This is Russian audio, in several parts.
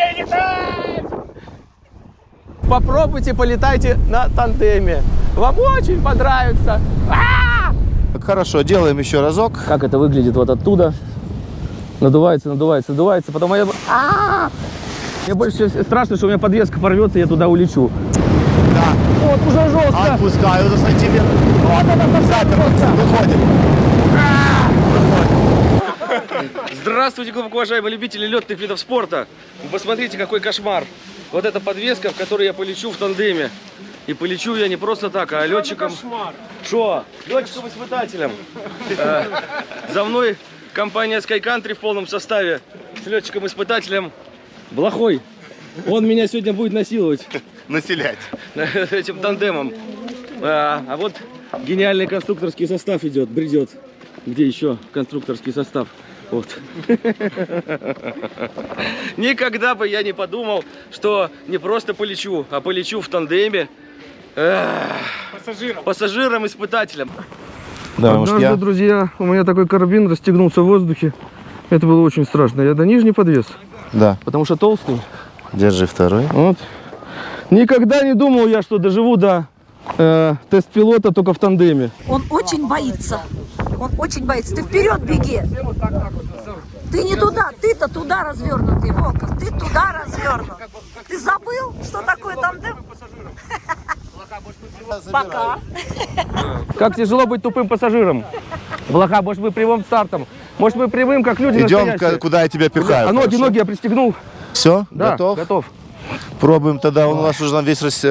умею летать! Попробуйте, полетайте на тандеме. Вам очень понравится. А! Хорошо, делаем еще разок. Как это выглядит вот оттуда? Надувается, надувается, надувается. Потом я... А! Мне больше всего страшно, что у меня подвеска порвется, и я туда улечу. Да. Вот, уже жестко. Отпускаю за сантиметр. Вот это Запер, выходим. Здравствуйте, глубоко уважаемые любители летных видов спорта. Вы посмотрите, какой кошмар. Вот эта подвеска, в которой я полечу в тандеме. И полечу я не просто так, а летчиком... Что? Летчиком-испытателем. Э, За мной компания Sky Country в полном составе с летчиком-испытателем Блохой. Он меня сегодня будет насиловать Населять. этим тандемом. А, а вот гениальный конструкторский состав идет, бредет. Где еще конструкторский состав? Вот. Никогда бы я не подумал, что не просто полечу, а полечу в тандеме. Пассажиром. Пассажиром-испытателем. Да, Однажды, я? друзья, у меня такой карабин расстегнулся в воздухе. Это было очень страшно. Я до нижний подвес, Да. потому что толстый. Держи второй. Вот. Никогда не думал я, что доживу до э, тест-пилота только в тандеме. Он очень боится. Он очень боится. Ты вперед беги. Ты не туда, ты-то туда развернутый, Волков. Ты туда развернут. Ты забыл, что такое тандем? Пока. Как тяжело быть тупым пассажиром. Блоха, может быть прямым стартом. Может быть прямым, как люди Идем, настоящие. куда я тебя пихаю. А ноги, хорошо? ноги я пристегнул. Все, Да, готов? готов. Пробуем тогда. Он у нас уже весь рас...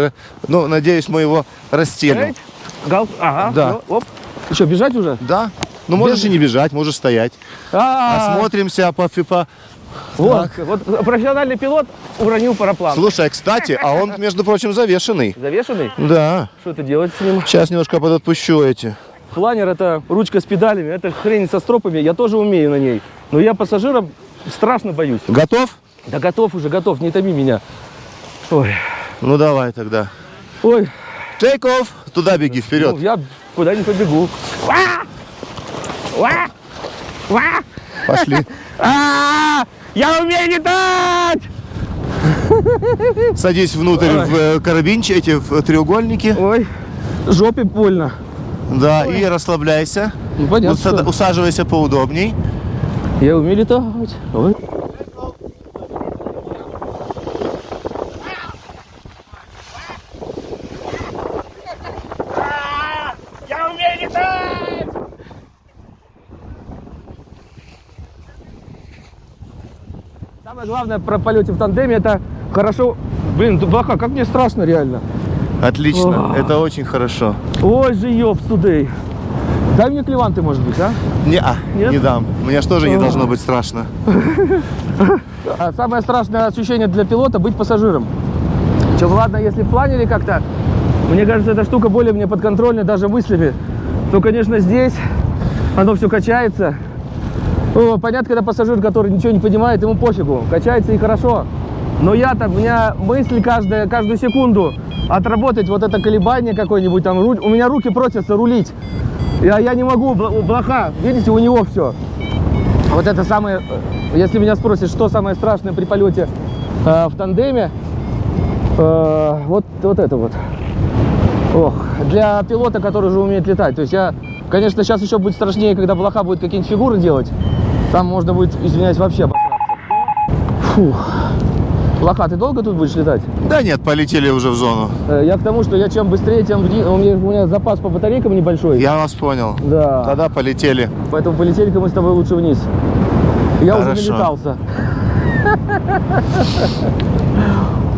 Ну, надеюсь, мы его расстелим. Эй, Гал, ага, Да. оп. Ты что, бежать уже? Да. Ну, можешь и не бежать, можешь стоять. А, Осмотримся по ФИПа. вот, вот профессиональный пилот уронил параплан. Слушай, а, кстати, а он, между прочим, завешенный. Завешенный? Да. Что ты делать с ним? Сейчас немножко подотпущу эти. Планер это ручка с педалями, это хрень со стропами, я тоже умею на ней. Но я пассажиром страшно боюсь. Готов? Да готов уже, готов, не томи меня. Ой, Ну, давай тогда. ой, Take off. Туда беги, ну, куда не побегу. Пошли. А, Я умею летать! Садись внутрь в э, карабинчик, эти в треугольники. Ой, жопе больно. Да, и расслабляйся. Ну, понятно, Усаживайся поудобней. Я умею летать. Ой. Я умею летать! Самое главное про полете в тандеме это хорошо. Блин, Блоха, как мне страшно реально. Отлично. Ох. Это очень хорошо. Ой же ёб тудей. Дай мне клеванты, может быть, а? Не, а, Нет? не дам. Мне ж тоже не должно быть страшно. А самое страшное ощущение для пилота быть пассажиром. Чем ладно, если в планере как-то, мне кажется, эта штука более мне подконтрольна даже мыслями. Но, конечно, здесь оно все качается. Понятно, когда пассажир, который ничего не понимает, ему пофигу, качается и хорошо. Но я-то, у меня мысль каждая, каждую секунду отработать вот это колебание какое-нибудь там, руль- у меня руки просятся рулить. Я, я не могу, бл- блоха, видите, у него все. Вот это самое, э, если меня спросят, что самое страшное при полете э, в тандеме, э, вот, вот это вот. Ох, для пилота, который уже умеет летать. То есть я, конечно, сейчас еще будет страшнее, когда блоха будет какие-нибудь фигуры делать. Там можно будет, извиняюсь, вообще обосраться. Фух. Блоха, ты долго тут будешь летать? Да нет, полетели уже в зону. Э, Я к тому, что я чем быстрее, тем у меня, у меня запас по батарейкам небольшой. Я вас понял. Да. Тогда полетели. Поэтому полетели-ка мы с тобой лучше вниз. Я уже Хорошо. налетался.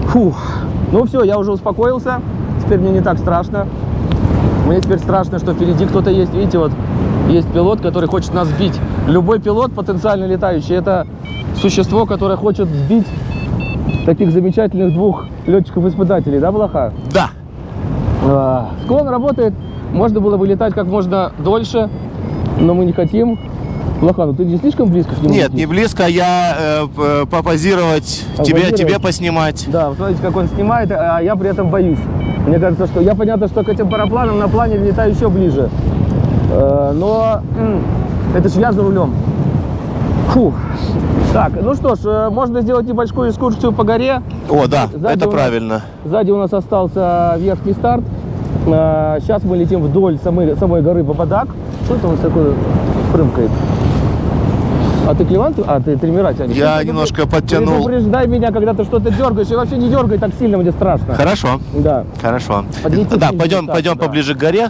Фух. Ну все, я уже успокоился. Теперь мне не так страшно. Мне теперь страшно, что впереди кто-то есть. Видите, вот есть пилот, который хочет нас сбить. Любой пилот, потенциально летающий, это существо, которое хочет сбить таких замечательных двух летчиков-испытателей, да, Блоха? Да. А, Склон работает, можно было бы летать как можно дольше, но мы не хотим. Блоха, ну ты не слишком близко к нему? Нет, летишь? не близко. Я э, п- попозировать, тебе, Попозировать? тебе поснимать. Да, вот смотрите, как он снимает, а я при этом боюсь. Мне кажется, что я понятно, что к этим парапланам на плане летаю еще ближе. Э, Но это ж я за рулем. Фух. Так, ну что ж, э, можно сделать небольшую экскурсию по горе. О, да, Сзади это нас- правильно. Сзади у нас остался верхний старт. Сейчас мы летим вдоль самой, самой горы Бабадак. Что это у нас такое прымкает? А ты клеван? А ты тримера тянешь? Я Ну, немножко подтянул. Предупреждай меня, когда ты что-то дергаешь. И вообще не дергай так сильно, мне страшно. Хорошо, Да. хорошо. Подлетит Да, пойдем, пойдем да. поближе к горе.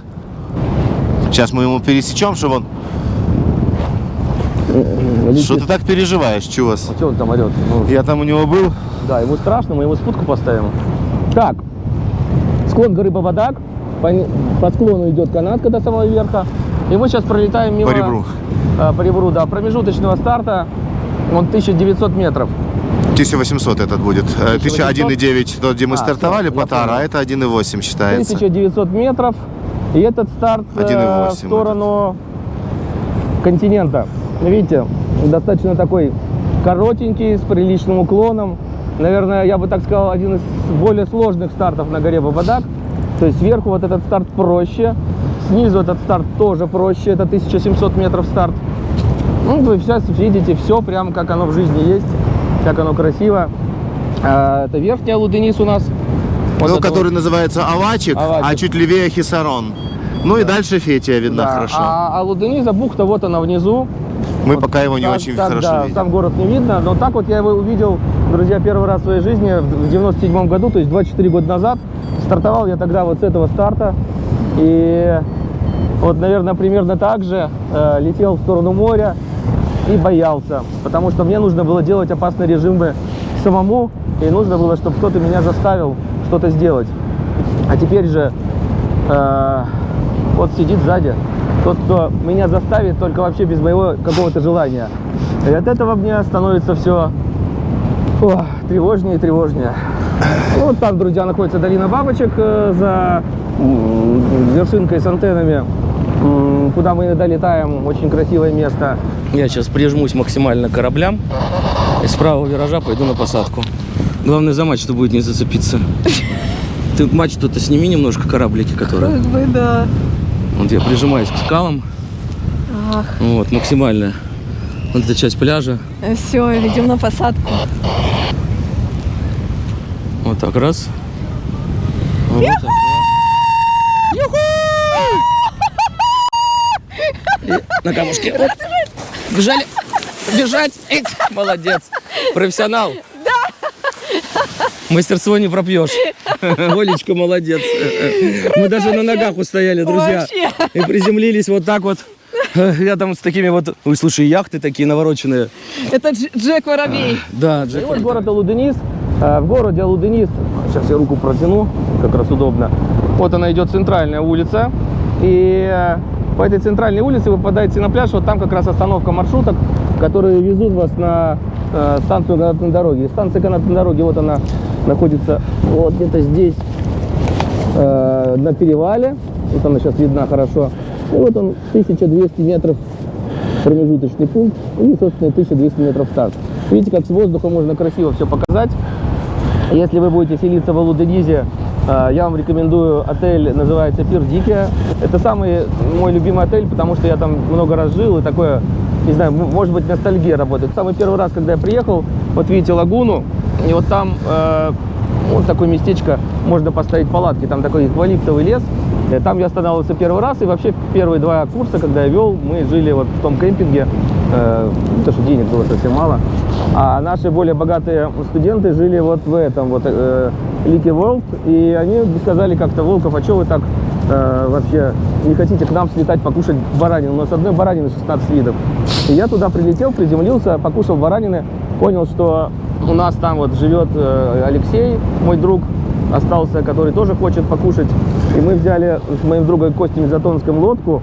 Сейчас мы ему пересечем, чтобы он... Летит. Что ты так переживаешь, чувас? Что он там орет? Ну, Я там у него был. Да, ему страшно, мы ему спутку поставим. Так, склон горы Бабадак. По, по склону идет канатка до самого верха. И мы сейчас пролетаем мимо... По ребру. а, по ребру, да, промежуточного старта. Он 1900 метров. 1800 этот будет. Э, 1001,9 тот, где мы А, стартовали, понял. а это 1,8 считается. 1900 метров. И этот старт э, 1,8 в сторону континента. Видите, достаточно такой коротенький, с приличным уклоном. Наверное, я бы так сказал, один из более сложных стартов на горе Бабадак. То есть сверху вот этот старт проще, снизу этот старт тоже проще, это 1700 метров старт. Ну, вы сейчас видите все прям как оно в жизни есть, как оно красиво. А, это верхняя Луденис у нас. Вот Ну, это который вот. называется Авачик, Авачик. а чуть левее Хисарон. Ну и дальше Фетия видна Да, хорошо. А, а Лудениза бухта, вот она внизу. Мы пока его не Так- очень так, хорошо да, видим. сам город не видно, но так вот я его увидел, друзья, первый раз в своей жизни в 97 году, то есть 24 года назад. Стартовал я тогда вот с этого старта. И вот, наверное, примерно так же э, летел в сторону моря и боялся, потому что мне нужно было делать опасные режимы самому, и нужно было, чтобы кто-то меня заставил что-то сделать. А теперь же э, вот сидит сзади тот, кто меня заставит только вообще без моего какого-то желания. И от этого мне становится все тревожнее и тревожнее. Вот там, друзья, находится долина бабочек э, за м, вершинкой с антеннами, м, куда мы иногда летаем. Очень красивое место. Я сейчас прижмусь максимально к кораблям и с правого виража пойду на посадку. Главное за мачту будет не зацепиться. Ты мачту-то сними немножко кораблики, которые. Как бы да. Вот я прижимаюсь к скалам. Ах, Вот, максимально. Вот эта часть пляжа. все, идем на посадку. Вот так, раз. Вот так, два. И на камушке. Бежали. Бежать. Эх, молодец. Профессионал. Мастерство не пропьешь. Олечка, молодец. Мы даже на ногах устояли, друзья. И приземлились вот так вот. Рядом с такими вот... Ой, слушай, яхты такие навороченные. Это Дж- Джек Воробей. Да, Джек. Вот город Алуденис. Э, В городе Алуденис, сейчас я руку протяну, как раз удобно. Вот она идет центральная улица. И э, по этой центральной улице вы попадаете на пляж. Вот там как раз остановка маршруток, которые везут вас на э, станцию канатной дороги. Станция канатной дороги, вот она находится вот где-то здесь, э, на перевале. Вот она сейчас видна хорошо. И вот он, 1200 метров промежуточный пункт и, собственно, 1200 метров старт. Видите, как с воздуха можно красиво все показать. Если вы будете селиться в Алуденизе, я вам рекомендую отель, называется Пир Дикия. Это самый мой любимый отель, потому что я там много раз жил, и такое, не знаю, может быть, ностальгия работает. Самый первый раз, когда я приехал, вот видите лагуну, и вот там э, вот такое местечко, можно поставить палатки, там такой эквалиптовый лес. Э, Там я останавливался первый раз, и вообще первые два курса, когда я вел, мы жили вот в том кемпинге, э, потому что денег было совсем мало. А наши более богатые студенты жили вот в этом, вот э, Лики World, и они сказали как-то, Волков, а что вы так э, вообще не хотите к нам слетать покушать баранину? У нас одной баранины 16 видов. И я туда прилетел, приземлился, покушал баранины, понял, что у нас там вот живет э, Алексей, мой друг, остался, который тоже хочет покушать. И мы взяли с моим другом Костей Затонским лодку,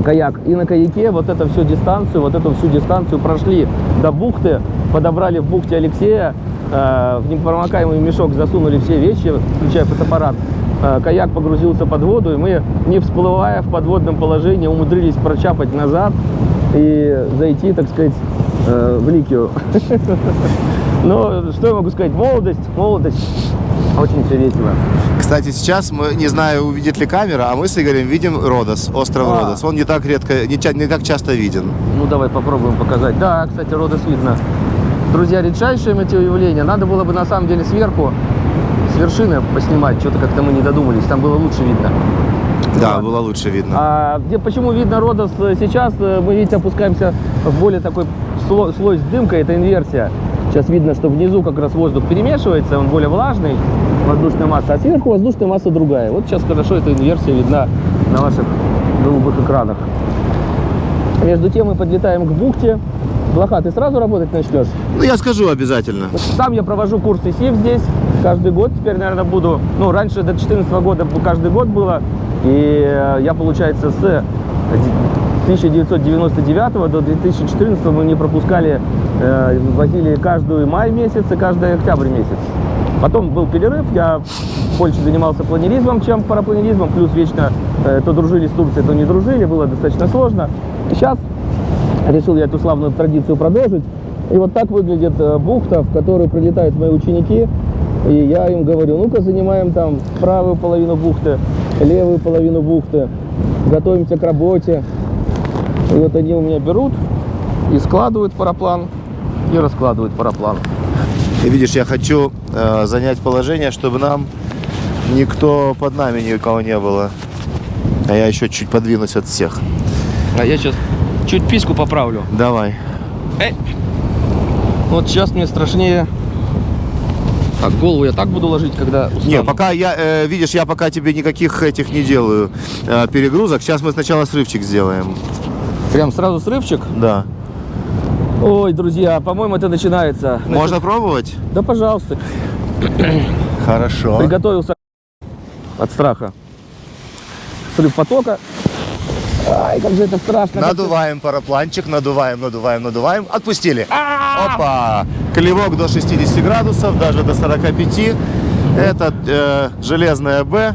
каяк. И на каяке вот эту всю дистанцию, вот эту всю дистанцию прошли до бухты, подобрали в бухте Алексея, э, в непромокаемый мешок засунули все вещи, включая фотоаппарат. Э, Каяк погрузился под воду, и мы, не всплывая в подводном положении, умудрились прочапать назад и зайти, так сказать, э, в Ликию. Но что я могу сказать? Молодость, молодость. Очень все весело. Кстати, сейчас мы, не знаю, увидит ли камера, а мы с Игорем видим Родос, остров А. Родос. Он не так редко, не, не так часто виден. Ну, давай попробуем показать. Да, кстати, Родос видно. Друзья, редчайшее метеоявление. Надо было бы на самом деле сверху, с вершины поснимать. Что-то как-то мы не додумались. Там было лучше видно. Да, ладно. было лучше видно. А где, почему видно Родос э, сейчас? э, Мы, видите, опускаемся в более такой слой, слой с дымкой, это инверсия. Сейчас видно, что внизу как раз воздух перемешивается, он более влажный, воздушная масса, а сверху воздушная масса другая. Вот сейчас хорошо эта инверсия видна на ваших голубых экранах. Между тем мы подлетаем к бухте. Блоха, ты сразу работать начнешь? Ну, я скажу обязательно. Сам я провожу курсы СИФ здесь каждый год. Теперь, наверное, буду... Ну, раньше до 2014 года каждый год было. И э, я, получается, с 1999 до 2014 мы не пропускали, возили каждую май месяц и каждый октябрь месяц. Потом был перерыв, я больше занимался планеризмом, чем парапланеризмом, плюс вечно э, то дружили с Турцией, то не дружили, было достаточно сложно. Сейчас решил я эту славную традицию продолжить. И вот так выглядит э, бухта, в которую прилетают мои ученики. И я им говорю, ну-ка занимаем там правую половину бухты, левую половину бухты, готовимся к работе. И вот они у меня берут и складывают параплан, и раскладывают параплан. И видишь, я хочу э, занять положение, чтобы нам никто под нами никого не было. А я еще чуть подвинусь от всех. А я сейчас чуть письку поправлю. Давай. Вот сейчас мне страшнее. Так, голову я так буду ложить, когда устану. Не, пока я, э, видишь, я пока тебе никаких этих не делаю э, перегрузок. Сейчас мы сначала срывчик сделаем. Прям сразу срывчик. Да. Ой, друзья, по-моему, это начинается. Можно пробовать? Да, пожалуйста. Хорошо. Приготовился от страха. Срыв потока. Ай, как же это страшно. Надуваем парапланчик, надуваем, надуваем, надуваем. Отпустили. Опа! Клевок до 60 градусов, даже до 45. Это э, железная Б.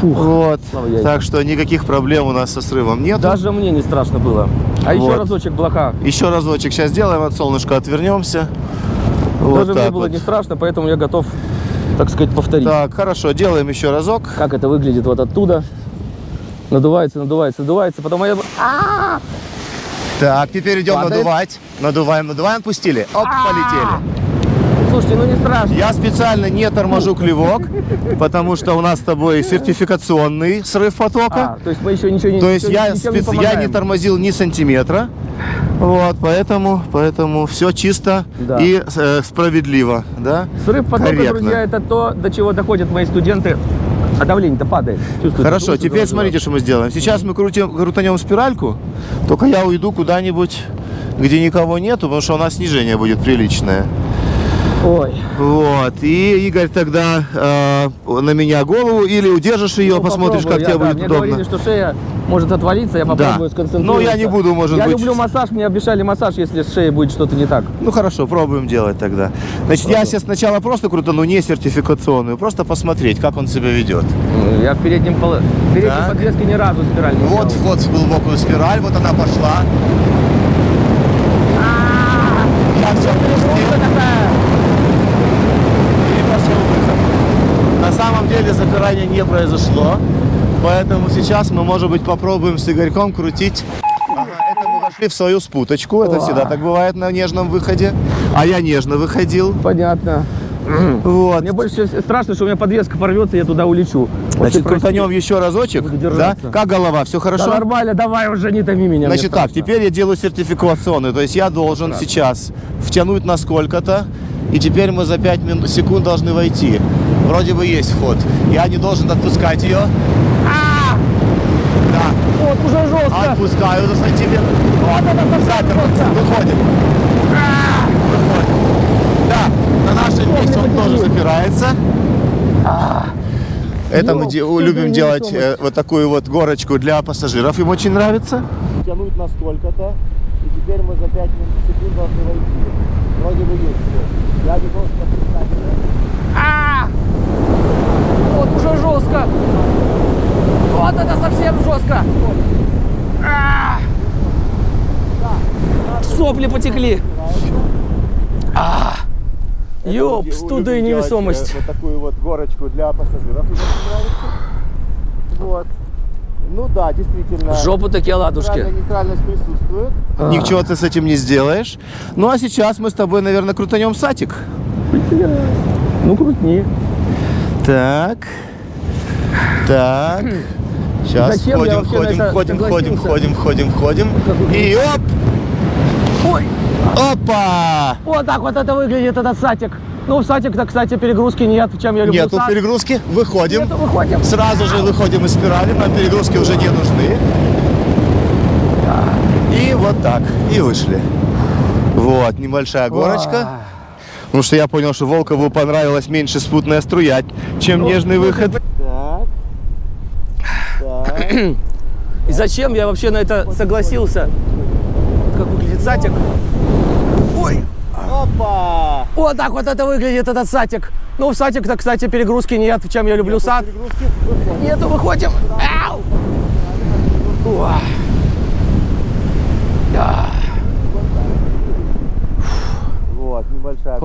Фух, Вот. Так что никаких проблем у нас со срывом нет. Даже мне не страшно было. А еще Вот. разочек блока. Еще разочек сейчас сделаем, от солнышка отвернемся. Вот Даже мне было вот. не страшно, поэтому я готов, так сказать, повторить. Так, хорошо, делаем еще разок. Как это выглядит вот оттуда. Надувается, надувается, надувается. Потом я... А! Так, теперь идем Падает. надувать. Надуваем, надуваем, отпустили. Оп, полетели. Слушайте, ну не страшно. Я специально не торможу клевок, потому что у нас с тобой сертификационный срыв потока. А, то есть мы еще ничего не То есть я, ничем спец- я не тормозил ни сантиметра. Вот, поэтому, поэтому все чисто Да. и э, справедливо, да? Срыв потока, Корректно. друзья, это то, до чего доходят мои студенты. А давление-то падает. Чувствуете? Хорошо, Крутится, теперь смотрите, что мы сделаем. Сейчас мы крутим, крутанем спиральку, только я уйду куда-нибудь, где никого нету, потому что у нас снижение будет приличное. Ой. Вот, и Игорь тогда э, на меня голову или удержишь ее, Ну, посмотришь, как я, тебе да, будет мне удобно. говорили, что шея может отвалиться, я попробую Да. сконцентрироваться. Но я не буду, может я быть. люблю массаж, мне обещали массаж, если с шеей будет что-то не так. Ну хорошо, пробуем делать тогда. Значит, я сейчас сначала просто крутану не сертификационную, просто посмотреть, как он себя ведет. Я в переднем, поло... в передней Так. подвеске ни разу спираль не Вот делал. вход в глубокую спираль, вот она пошла. Я все пошел выход. На самом деле запирания не произошло, поэтому сейчас мы, может быть, попробуем с Игорьком крутить. Ага, это мы вошли в свою спуточку, это всегда так бывает на нежном выходе. А я нежно выходил. Понятно. Вот. Мне больше страшно, что у меня подвеска порвется, и я туда улечу. Значит, прости. крутанем еще разочек. Да? Как голова? Все Да хорошо? нормально, давай уже не томи меня. Значит так, теперь я делаю сертификационный, то есть я должен сейчас втянуть на сколько-то, и теперь мы за 5 минут, секунд должны войти. Вроде бы есть вход. Я не должен отпускать ее. Да, Вот уже жестко. отпускаю за сантиметр. Вот это Запер, выходит. Выходит. Да, на нашем месте он тоже запирается. Это мы Ёп, де- что за любим делать э, вот такую вот горочку для пассажиров. Им очень нравится. Тянуть на сколько-то. И теперь мы за 5 секунд должны войти. Вроде бы есть всё. Я не должен отпускать. Вот уже жестко. Вот это совсем жестко. А! Сопли потекли. А! Это Ёпс, люди туда и невесомость. Вот такую вот горочку для пассажиров. Нравится. Вот. Ну да, действительно. В жопу такие ладушки. Нейтральность присутствует. А. Ничего ты с этим не сделаешь. Ну а сейчас мы с тобой, наверное, крутанем сатик. Ну, крутни. Так. Так. Сейчас Зачем это входим, входим, согласился? входим, входим, входим. И оп! Ой, Опа! вот так вот это выглядит, этот сатик. Ну, в сатик-то, кстати, перегрузки нет, чем я люблю Нету сат. перегрузки. Выходим. Нету, выходим. Сразу же выходим из спирали, нам перегрузки уже не нужны. И вот так, и вышли. Вот, небольшая горочка. Потому что я понял, что Волкову понравилось меньше спутная струя, чем нежный выход. Так. Так. И зачем я вообще на это согласился? Как выглядит сатик? Ой, Опа! вот так вот это выглядит, этот сатик. Ну, в сатик-то, кстати, перегрузки нет, чем я люблю сад. Перегрузки выходим. Нету, выходим. Ау! Уа. Вот, небольшая.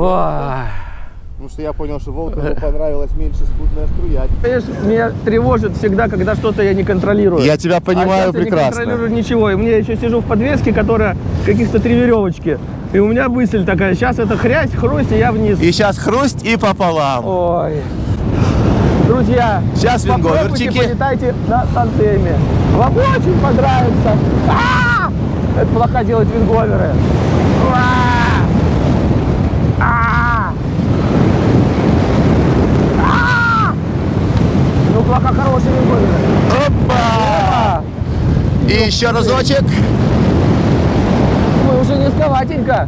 Потому что я понял, что Волкову понравилось меньше спутная струя. Понимаешь, меня тревожит всегда, когда что-то я не контролирую. Я тебя понимаю а сейчас Я не прекрасно. контролирую ничего. И мне еще сижу в подвеске, которая каких-то три веревочки. И у меня мысль такая, сейчас это хрясь, хрусть, и я вниз. И сейчас хрусть и пополам. Ой. Друзья, Сейчас попробуйте, винговерчики. полетайте на тандеме. Вам очень понравится. А! Это плохо делать винговеры. А! А! А! Ну, плохо хорошие винговеры. Опа! И еще разочек. Уже низковатенько.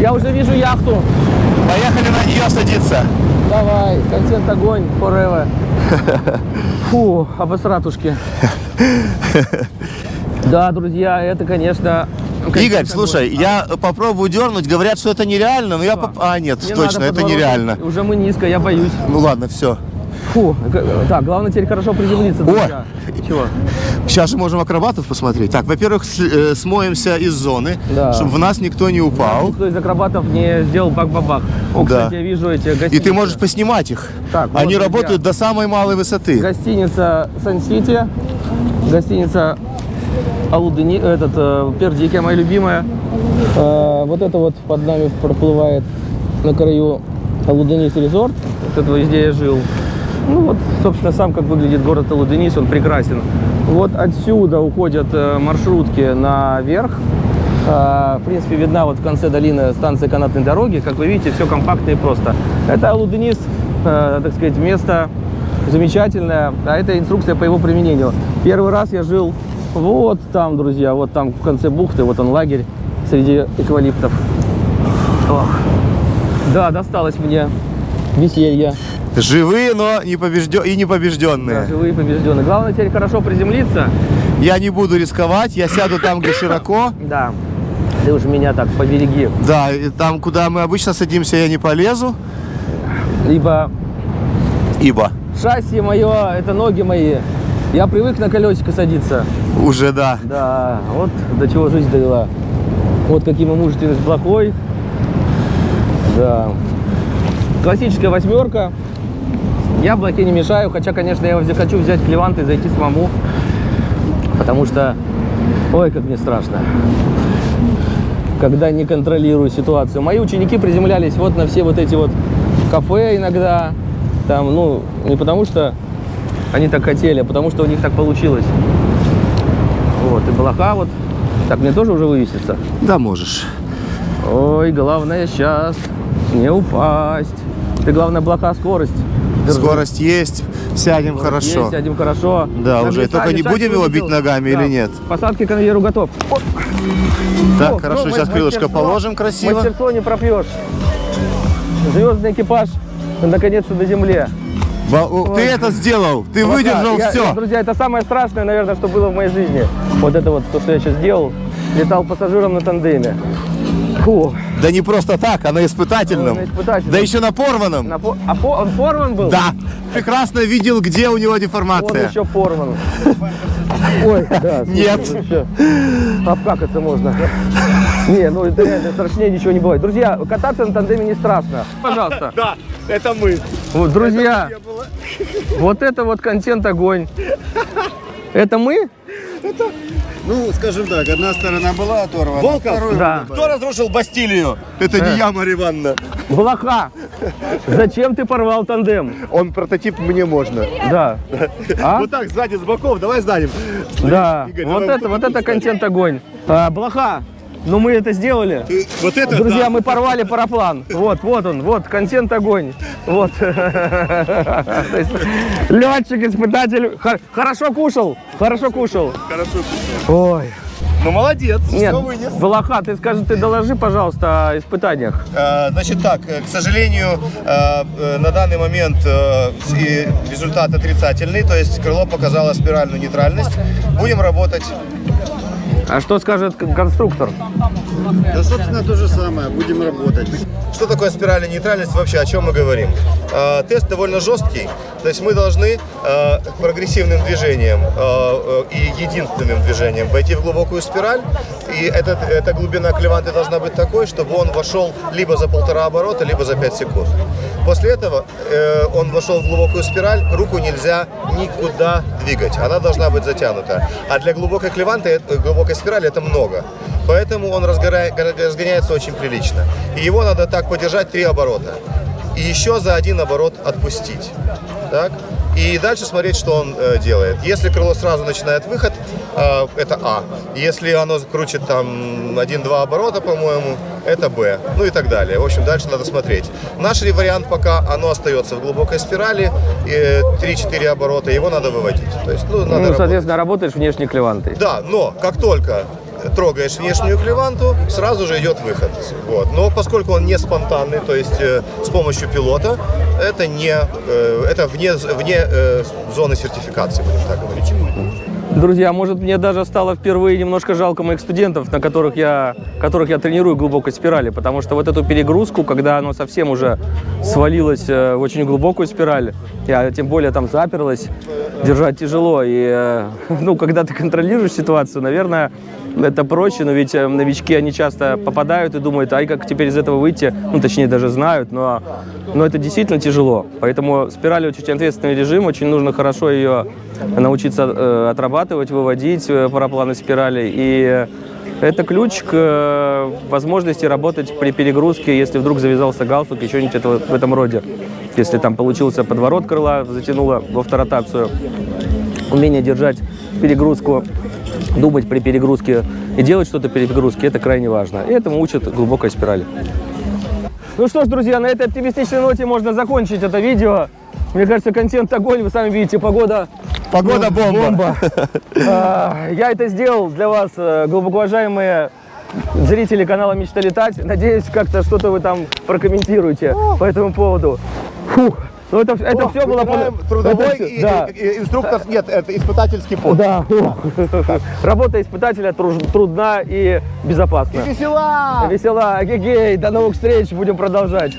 Я уже вижу яхту. Поехали на нее садиться. Давай, контент огонь, forever. Фу, обосратушки. Да, друзья, это, конечно... Игорь, огонь. слушай, я попробую дернуть. Говорят, что это нереально, но я... поп- А, нет, Не точно, это нереально. Уже мы низко, я боюсь. Ну ладно, все. Фу, так, главное теперь хорошо приземлиться, друзья. Чего? Сейчас же можем акробатов посмотреть. Так, во-первых, э, смоемся из зоны, Да. чтобы в нас никто не упал. Никто из акробатов не сделал бак-бабах. О, Да. кстати, я вижу эти гостиницы. И ты можешь поснимать их. Так, вот, Они друзья. работают до самой малой высоты. Гостиница Сан-Сити, гостиница Алудыни, этот, э, Пердикия, моя любимая. Э, вот это вот под нами проплывает на краю Алуденис Резорт. Вот это везде я жил. Ну вот, собственно, сам как выглядит город Алуденис, он прекрасен. Вот отсюда уходят э, маршрутки наверх. Э, В принципе, видна вот в конце долины станция канатной дороги. Как вы видите, все компактно и просто. Это Алуденис, э, так сказать, место замечательное, а это инструкция по его применению. Первый раз я жил вот там, друзья, вот там в конце бухты, вот он лагерь среди эвкалиптов. Ох. Да, досталось мне веселье. Живые, но не побежден... и Да, непобежденные. живые побежденные. Главное теперь хорошо приземлиться. Я не буду рисковать, я сяду там, где широко. Да. Ты уж меня так побереги. Да, и там, куда мы обычно садимся, я не полезу, Либо ибо шасси мое, это ноги мои. Я привык на колесико садиться. уже да. Да, вот до чего жизнь довела. Вот каким мужественность плохой. Да. Классическая восьмерка. Яблоки не мешаю, хотя, конечно, я хочу взять клевант и зайти самому. Потому что, ой, как мне страшно. Когда не контролирую ситуацию. Мои ученики приземлялись вот на все вот эти вот кафе иногда. Там, ну, не потому что они так хотели, а потому что у них так получилось. Вот, и блоха вот. Так, мне тоже уже вывесится? Да, можешь. Ой, главное сейчас не упасть. Ты, главное, блока скорость. Держи. Скорость есть, сядем Скорость хорошо. Есть, сядем хорошо. Да, уже. Нависай, Только не будем его бить ногами Да. или нет? Посадки к конвейеру готов. О, Так, о, хорошо, ну, сейчас крылышко положим красиво. Мастерство не пропьешь. Звездный экипаж наконец-то на земле. Ба- о, Ты это сделал, ты Вот выдержал да, я- все. Друзья, это самое страшное, наверное, что было в моей жизни. Вот это вот, то, что я сейчас делал. Летал пассажиром на тандеме. Фу. Да не просто так, а на испытательном. На испытательном. Да еще на порванном. На по- А по- он порван был? Да, прекрасно видел, где у него Он деформация. еще порван. Ой, да. Нет. вообще. Обкакаться можно. Не, ну это реально страшнее ничего не бывает. Друзья, кататься на тандеме не страшно. Пожалуйста. Да, это мы. Вот, друзья, вот это вот контент огонь. Это мы? Ну, скажем так, одна сторона была оторвана. Волков? вторую Да. Кто разрушил Бастилию? Это не я, Марья Ивановна. Блоха. Зачем ты порвал тандем? Он прототип мне можно. Да. А? Вот так, сзади, с боков, давай сзади. Да. Игорь, Вот давай это, вот это контент огонь. А, Блоха. Ну мы это сделали. Ты- Вот это, Друзья, да. мы порвали параплан. Вот, вот он, вот, контент огонь. Вот. Летчик, испытатель. Хор- Хорошо кушал, хорошо кушал. Хорошо. Ой. Ну, молодец, Нет, вынес. Блоха, ты скажи, ты доложи, пожалуйста, о испытаниях. Э, Значит так, э, к сожалению, э, на данный момент результат отрицательный, то есть крыло показало спиральную нейтральность. Будем работать. А что скажет конструктор? Да, собственно, то же самое. Будем работать. Что такое спиральная нейтральность вообще, о чем мы говорим? Э, Тест довольно жесткий, то есть мы должны э, прогрессивным движением э, э, и единственным движением войти в глубокую спираль, и этот, эта глубина клеванты должна быть такой, чтобы он вошел либо за полтора оборота, либо за 5 секунд. После этого э, он вошел в глубокую спираль, руку нельзя никуда двигать, она должна быть затянута. А для глубокой клеванты, э, глубокой спирали это много. Поэтому он разгоря- разгоняется очень прилично. И его надо так подержать три оборота. И еще за один оборот отпустить. Так? И дальше смотреть, что он э, делает. Если крыло сразу начинает выход, э, это А. Если оно крутит там 1-2 оборота, по-моему, это Б. Ну и так далее. В общем, дальше надо смотреть. Наш вариант пока оно остается в глубокой спирали, э, 3-4 оборота, его надо выводить. То есть, ну, надо Ну, работать. соответственно, работаешь внешней клевантой. Да, но как только трогаешь внешнюю клеванту, сразу же идет выход. Вот. Но поскольку он не спонтанный, то есть э, с помощью пилота, это не э, это вне, вне э, зоны сертификации, будем так говорить. Друзья, может мне даже стало впервые немножко жалко моих студентов, на которых я, которых я тренирую глубокой спирали, потому что вот эту перегрузку, когда оно совсем уже свалилось э, в очень глубокую спираль, я тем более там заперлась, держать тяжело. И, э, ну, когда ты контролируешь ситуацию, наверное, это проще, но ведь э, новички, они часто попадают и думают, ай, как теперь из этого выйти, ну, точнее, даже знают, но, но это действительно тяжело. Поэтому спираль очень ответственный режим, очень нужно хорошо ее научиться э, отрабатывать, выводить э, парапланы спирали. И это ключ к э, возможности работать при перегрузке, если вдруг завязался галстук, еще нибудь этого, в этом роде. Если там получился подворот крыла, затянуло в авторотацию. Умение держать перегрузку, думать при перегрузке и делать что-то при перегрузке, это крайне важно. И этому учат глубокой спирали. Ну что ж, друзья, на этой оптимистичной ноте можно закончить это видео. Мне кажется, контент огонь, вы сами видите, погода Погода бомба. а, Я это сделал для вас, э, глубоко уважаемые зрители канала «Мечта летать». Надеюсь, как-то что-то вы там прокомментируете по этому поводу. Фух. Ну, это, это О, все было... Трудовой это, и, да. и, и, инструктор, нет, это испытательский пост. Да. Работа испытателя трудна и безопасна. И весела! Весела, эгегей, до новых встреч, будем продолжать.